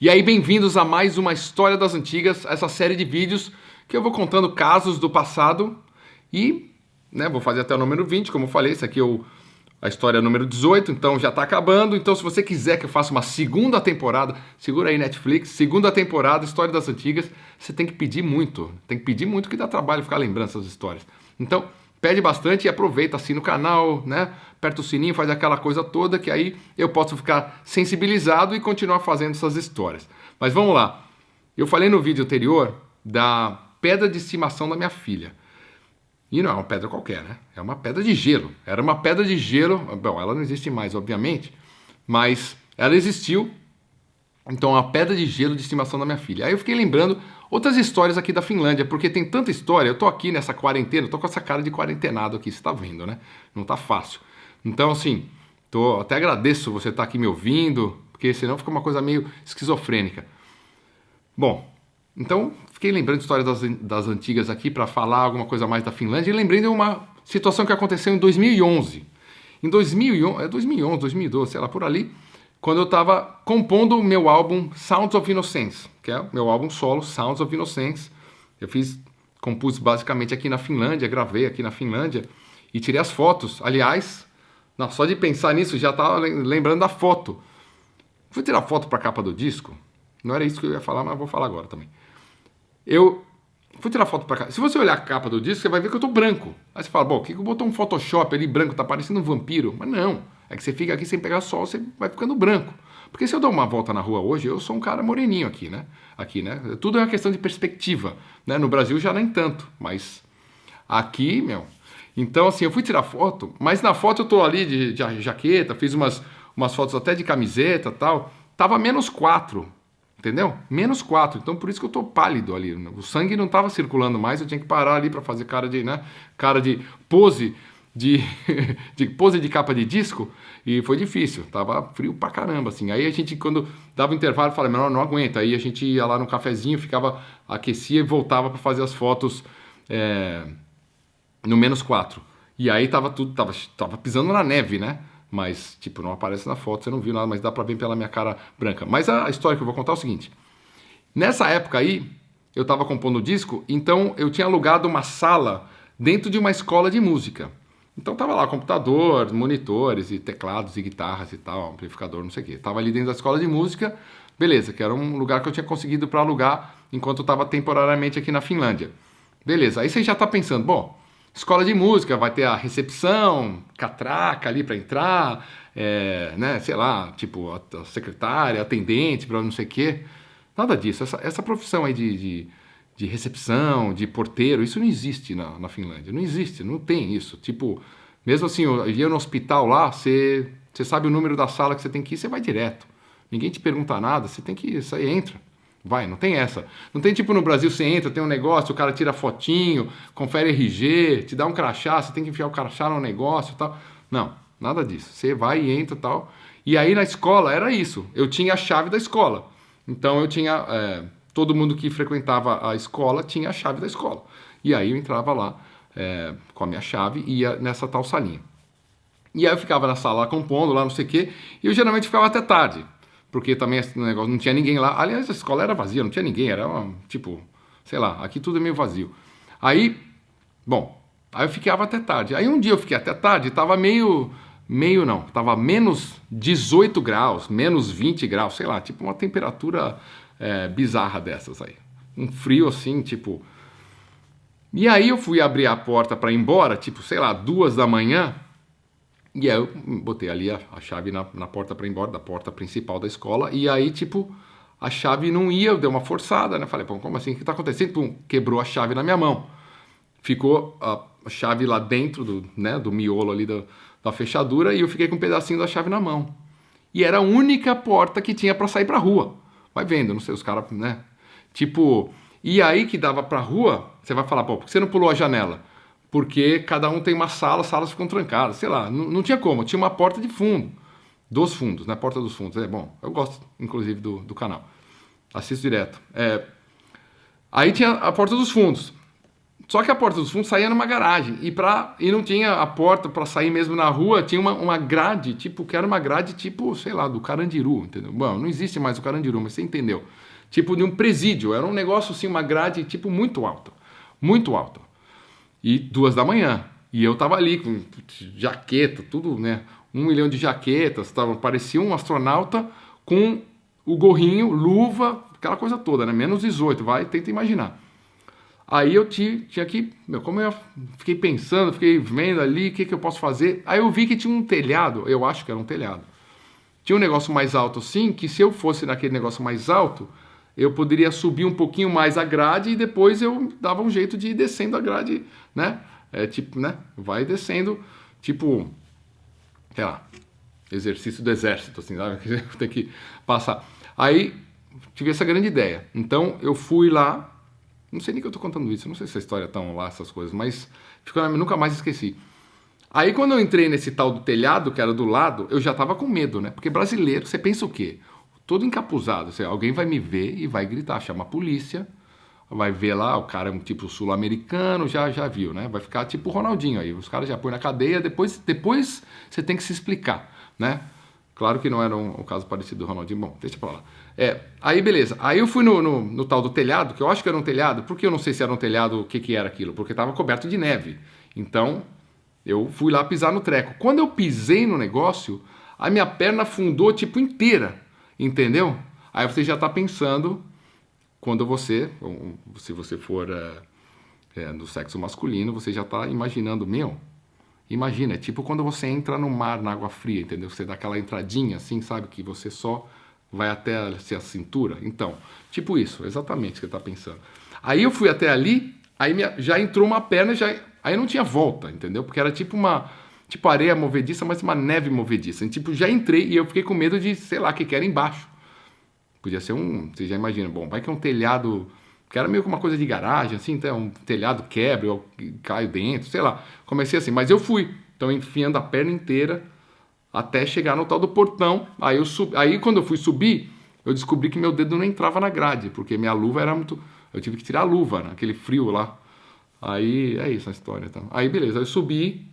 E aí, bem-vindos a mais uma História das Antigas, essa série de vídeos que eu vou contando casos do passado e né, vou fazer até o número 20, como eu falei, esse aqui é o, a história número 18, então já está acabando. Então, se você quiser que eu faça uma segunda temporada, segura aí Netflix, segunda temporada, História das Antigas, você tem que pedir muito, tem que pedir muito que dá trabalho ficar lembrando essas histórias. Então, pede bastante e aproveita, assina o canal, né? Aperta o sininho, faz aquela coisa toda que aí eu posso ficar sensibilizado e continuar fazendo essas histórias. Mas vamos lá. Eu falei no vídeo anterior da pedra de estimação da minha filha. E não é uma pedra qualquer, né? É uma pedra de gelo. Era uma pedra de gelo. Bom, ela não existe mais, obviamente, mas ela existiu. Então, uma pedra de gelo de estimação da minha filha. Aí eu fiquei lembrando outras histórias aqui da Finlândia, porque tem tanta história. Eu tô aqui nessa quarentena, tô com essa cara de quarentenado aqui, você tá vendo, né? Não tá fácil. Então, assim, tô, até agradeço você estar tá aqui me ouvindo, porque senão fica uma coisa meio esquizofrênica. Bom, então fiquei lembrando histórias das, das antigas aqui para falar alguma coisa mais da Finlândia e lembrei de uma situação que aconteceu em 2011. Em 2011, é 2011, 2012, sei lá, por ali, quando eu estava compondo o meu álbum Sounds of Innocence, que é o meu álbum solo Sounds of Innocence. Eu fiz, compus basicamente aqui na Finlândia, gravei aqui na Finlândia e tirei as fotos. Aliás, não, só de pensar nisso já estava lembrando da foto. Fui tirar foto para a capa do disco. Não era isso que eu ia falar, mas vou falar agora também. Eu fui tirar foto para cá. Se você olhar a capa do disco, você vai ver que eu tô branco. Aí você fala, bom, o que, que botou um Photoshop ali branco? Tá parecendo um vampiro. Mas não. É que você fica aqui sem pegar sol, você vai ficando branco. Porque se eu dou uma volta na rua hoje, eu sou um cara moreninho aqui, né? Aqui, né? Tudo é uma questão de perspectiva. Né? No Brasil já nem tanto, mas aqui, meu, então, assim, eu fui tirar foto, mas na foto eu tô ali de, de jaqueta, fiz umas, umas fotos até de camiseta tal. Tava menos 4, entendeu? Menos 4. Então, por isso que eu tô pálido ali. O sangue não tava circulando mais, eu tinha que parar ali para fazer cara de, né? Cara de pose de, de pose de capa de disco e foi difícil, tava frio pra caramba, assim. Aí a gente, quando dava intervalo, falava, não, não aguenta. Aí a gente ia lá no cafezinho, ficava, aquecia e voltava para fazer as fotos. É no menos 4. E aí tava tudo, tava, tava pisando na neve, né? Mas, tipo, não aparece na foto, você não viu nada, mas dá pra ver pela minha cara branca. Mas a história que eu vou contar é o seguinte. Nessa época aí, eu tava compondo o disco, então eu tinha alugado uma sala dentro de uma escola de música. Então tava lá computador, monitores e teclados e guitarras e tal, amplificador, não sei o quê. Tava ali dentro da escola de música, beleza, que era um lugar que eu tinha conseguido para alugar enquanto eu tava temporariamente aqui na Finlândia. Beleza, aí você já tá pensando, bom, Escola de música vai ter a recepção, catraca ali para entrar, é, né, sei lá, tipo, a, secretária, atendente, para não sei o quê. Nada disso. Essa, essa profissão aí de, de, de, recepção, de porteiro, isso não existe na, na Finlândia. Não existe, não tem isso. Tipo, mesmo assim, eu ia no hospital lá, você, você sabe o número da sala que você tem que ir, você vai direto. Ninguém te pergunta nada, você tem que ir, você entra. Vai, não tem essa. Não tem tipo no Brasil, você entra, tem um negócio, o cara tira fotinho, confere RG, te dá um crachá, você tem que enfiar o crachá no negócio e tal. Não, nada disso. Você vai e entra e tal. E aí na escola era isso. Eu tinha a chave da escola. Então eu tinha. É, todo mundo que frequentava a escola tinha a chave da escola. E aí eu entrava lá é, com a minha chave e ia nessa tal salinha. E aí eu ficava na sala compondo lá, não sei o quê, e eu geralmente ficava até tarde porque também esse negócio não tinha ninguém lá. Aliás, a escola era vazia, não tinha ninguém, era uma, tipo, sei lá, aqui tudo é meio vazio. Aí, bom, aí eu ficava até tarde. Aí um dia eu fiquei até tarde, tava meio, meio não, tava menos 18 graus, menos 20 graus, sei lá, tipo uma temperatura é, bizarra dessas aí. Um frio assim, tipo. E aí eu fui abrir a porta para ir embora, tipo, sei lá, duas da manhã. E aí eu botei ali a, a chave na, na porta para ir embora, da porta principal da escola, e aí, tipo, a chave não ia, eu dei uma forçada, né? Falei, pô, como assim? O que tá acontecendo? Pum, quebrou a chave na minha mão. Ficou a, chave lá dentro do, né, do miolo ali da, da fechadura e eu fiquei com um pedacinho da chave na mão. E era a única porta que tinha para sair pra rua. Vai vendo, não sei, os caras, né? Tipo, e aí que dava pra rua, você vai falar, pô, por que você não pulou a janela? Porque cada um tem uma sala, as salas ficam trancadas, sei lá, não, não tinha como, tinha uma porta de fundo, dos fundos, né, porta dos fundos, é bom, eu gosto inclusive do, do canal, assisto direto. É, aí tinha a porta dos fundos, Só que a porta dos fundos saía numa garagem e, pra, e não tinha a porta para sair mesmo na rua, tinha uma, uma grade, tipo, que era uma grade tipo, sei lá, do Carandiru, entendeu? Bom, não existe mais o Carandiru, mas você entendeu. Tipo de um presídio, era um negócio assim, uma grade tipo muito alta, muito alta. E duas da manhã, e eu tava ali com jaqueta, tudo, né? Um milhão de jaquetas, tava, parecia um astronauta com o gorrinho, luva, aquela coisa toda, né? Menos 18, vai, tenta imaginar. Aí eu tinha, tinha que, meu, como eu fiquei pensando, fiquei vendo ali o que, que eu posso fazer. Aí eu vi que tinha um telhado, eu acho que era um telhado. Tinha um negócio mais alto sim, que se eu fosse naquele negócio mais alto, eu poderia subir um pouquinho mais a grade e depois eu dava um jeito de ir descendo a grade, né? É tipo, né? Vai descendo, tipo, sei lá, exercício do exército, assim, sabe? Tem que passar. Aí tive essa grande ideia. Então eu fui lá não sei nem que eu tô contando isso, não sei se a história tá lá, essas coisas, mas ficou, nunca mais esqueci. Aí quando eu entrei nesse tal do telhado, que era do lado, eu já tava com medo, né? Porque brasileiro, você pensa o quê? Todo encapuzado, assim, alguém vai me ver e vai gritar, chama a polícia, vai ver lá, o cara é um tipo sul-americano, já, já viu, né? Vai ficar tipo o Ronaldinho aí, os caras já põem na cadeia, depois, depois você tem que se explicar, né? Claro que não era um, um caso parecido do Ronaldinho, bom, deixa pra lá. É, aí beleza. Aí eu fui no, no, no, tal do telhado, que eu acho que era um telhado, porque eu não sei se era um telhado, o que, que era aquilo, porque estava coberto de neve. Então, eu fui lá pisar no treco. Quando eu pisei no negócio, a minha perna afundou tipo inteira, entendeu? Aí você já está pensando, quando você, se você for é, é, do sexo masculino, você já está imaginando, meu, imagina, é tipo quando você entra no mar, na água fria, entendeu? Você dá aquela entradinha assim, sabe, que você só vai até assim, a cintura. Então, tipo isso, exatamente o que você está pensando. Aí eu fui até ali, aí minha, já entrou uma perna, já, aí não tinha volta, entendeu? Porque era tipo uma tipo areia movediça, mas uma neve movediça. E, tipo, já entrei e eu fiquei com medo de, sei lá, que que era embaixo. Podia ser um, você já imagina, bom, vai que é um telhado, que era meio que uma coisa de garagem, assim, então um telhado quebra, eu caio dentro, sei lá. Comecei assim, mas eu fui, então enfiando a perna inteira, até chegar no tal do portão. Aí, eu sub... aí quando eu fui subir, eu descobri que meu dedo não entrava na grade, porque minha luva era muito. Eu tive que tirar a luva, né? aquele frio lá. Aí é isso a história. Então. Aí beleza, eu subi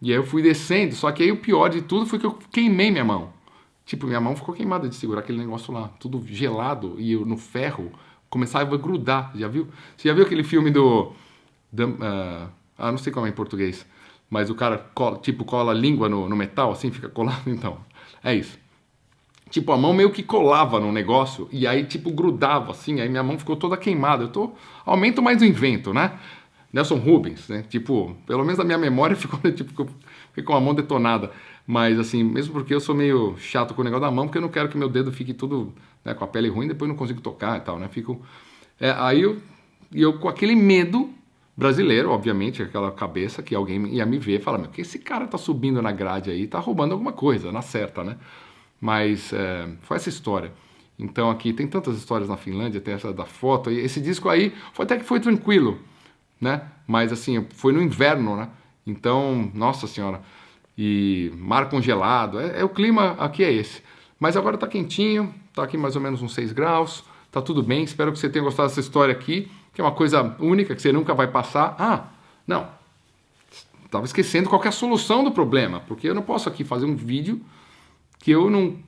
e aí eu fui descendo. Só que aí o pior de tudo foi que eu queimei minha mão. Tipo, minha mão ficou queimada de segurar aquele negócio lá, tudo gelado e eu no ferro começava a grudar. Já viu? Você já viu aquele filme do. do uh... ah, não sei como é em português mas o cara cola, tipo cola a língua no, no metal, assim, fica colado, então, é isso. Tipo, a mão meio que colava no negócio e aí, tipo, grudava assim, aí minha mão ficou toda queimada. Eu tô. Aumento mais o invento, né? Nelson Rubens, né? Tipo, pelo menos a minha memória ficou, tipo, fiquei com a mão detonada. Mas, assim, mesmo porque eu sou meio chato com o negócio da mão, porque eu não quero que meu dedo fique tudo né, com a pele ruim, depois não consigo tocar e tal, né? Fico. É, aí eu, eu, com aquele medo, brasileiro, obviamente, aquela cabeça que alguém ia me ver e falar, meu, que esse cara tá subindo na grade aí, tá roubando alguma coisa, na certa, né? Mas é, foi essa história. Então aqui tem tantas histórias na Finlândia, tem essa da foto, e esse disco aí foi até que foi tranquilo, né? Mas assim, foi no inverno, né? Então, nossa senhora, e mar congelado, é, é o clima aqui é esse. Mas agora tá quentinho, tá aqui mais ou menos uns 6 graus, tá tudo bem, espero que você tenha gostado dessa história aqui que é uma coisa única que você nunca vai passar. Ah, não, estava esquecendo qual é a solução do problema, porque eu não posso aqui fazer um vídeo que eu não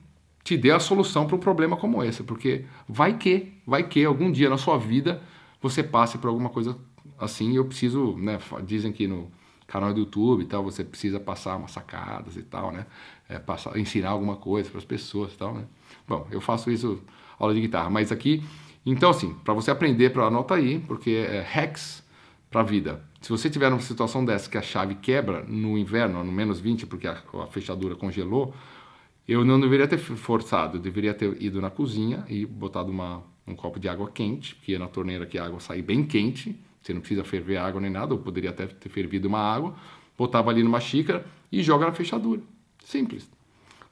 te dê a solução para um problema como esse, porque vai que, vai que algum dia na sua vida você passe por alguma coisa assim, eu preciso, né, dizem que no canal do YouTube e tal, você precisa passar umas sacadas e tal, né, é, passar, ensinar alguma coisa para as pessoas e tal, né. Bom, eu faço isso aula de guitarra, mas aqui então, assim, para você aprender, para anota aí, porque é hacks para a vida. Se você tiver numa situação dessa que a chave quebra no inverno, no menos 20, porque a, a fechadura congelou, eu não deveria ter forçado, eu deveria ter ido na cozinha e botado uma, um copo de água quente, que é na torneira que a água sai bem quente, você não precisa ferver água nem nada, ou poderia até ter fervido uma água, botava ali numa xícara e joga na fechadura. Simples.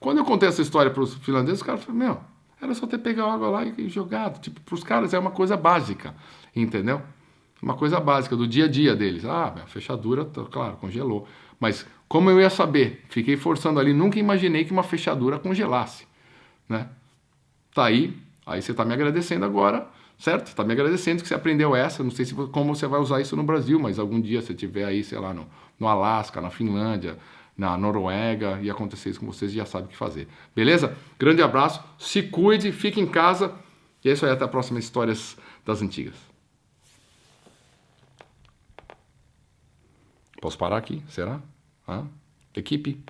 Quando eu contei essa história para os finlandeses, os caras falaram, meu, era só ter pegado água lá e jogado. Tipo, para os caras é uma coisa básica, entendeu? Uma coisa básica do dia a dia deles. Ah, a fechadura, tá, claro, congelou. Mas como eu ia saber? Fiquei forçando ali, nunca imaginei que uma fechadura congelasse, né? Tá aí Aí você está me agradecendo agora, certo? Está me agradecendo que você aprendeu essa. Não sei se, como você vai usar isso no Brasil, mas algum dia você estiver aí, sei lá, no, no Alasca, na Finlândia, na Noruega e acontecer isso com vocês, já sabe o que fazer. Beleza? Grande abraço, se cuide, fique em casa. E é isso aí, até a próxima Histórias das Antigas. Posso parar aqui? Será? Hã? Equipe?